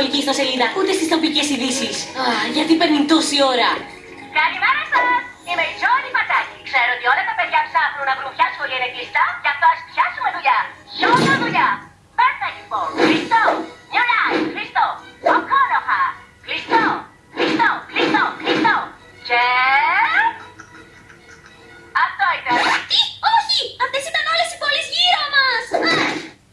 Αθήνα, ούτε στις τοπικές ειδήσεις. Α, γιατί παίρνει τόση ώρα. Καλημέρα σας! Είμαι η Τζόνι Πατάκη. Ξέρω ότι όλα τα παιδιά ψάχνουν να βρουν ποια σχολεία είναι κλειστά, γι' αυτό ας πιάσουμε δουλειά. Σιώνα δουλειά. Perfect λοιπόν. Κλειστό. New Life. Κλειστό. Οκόνοχα. Κλειστό. Κλειστό. Κλειστό. Κλειστό. Και... Αυτό ήταν. Τι, όχι! Αυτές ήταν όλες οι πόλεις γύρω μας!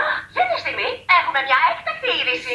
Α, Για τη στιγμή έχουμε μια έκτακτη είδηση.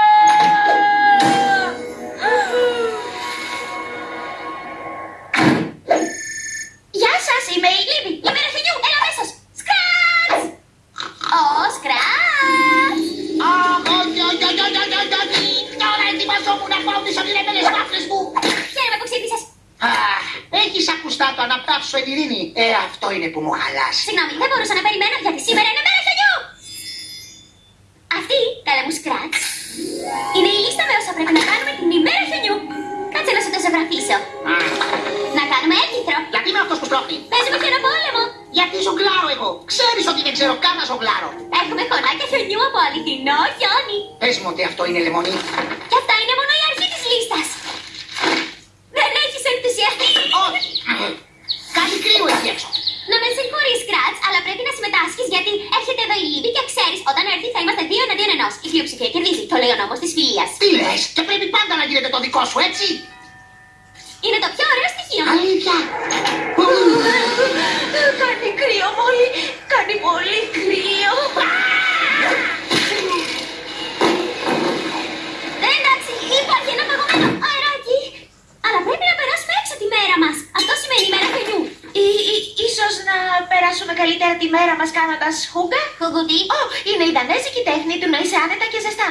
ετοιμαζόμουν να πάω τις ονειρεμένες βάφλες μου. Χαίρομαι που ξύπνησες. Αχ, έχεις ακουστά το αναπτάψω εν ειρήνη. Ε, αυτό είναι που μου χαλάσει. Συγγνώμη, δεν μπορούσα να περιμένω γιατί σήμερα είναι μέρα χιονιού. Αυτή, καλά μου σκράτς, είναι η λίστα με όσα πρέπει να κάνουμε την ημέρα χιονιού. Κάτσε να σου το ζωγραφίσω. Αχ, Να κάνουμε έρκυθρο. Γιατί είμαι αυτός που στρώχνει. Παίζουμε χιονοπόλεμο. Γιατί ζογκλάρω εγώ. Ξέρεις ότι δεν ξέρω καν να ζογκλάρω. Έχουμε χωνάκια χιονιού από αληθινό χιόνι. Πες μου ότι αυτό είναι λεμονί. Πρέπει να συμμετάσχεις γιατί έρχεται εδώ η Λίβη και ξέρεις, όταν έρθει θα είμαστε δύο εναντίον ενός. Η πλειοψηφία κερδίζει. Το λέει ο νόμος της φιλίας. Τι λες και πρέπει πάντα να γίνεται το δικό σου έτσι; Είναι το πιο ωραίο στοιχείο. Αλήθεια. Περάσουμε καλύτερα τη μέρα μας κάνοντας χούγκα. Χουγουτί. Ω, είναι η δανέζικη τέχνη του να είσαι άνετα και ζεστά.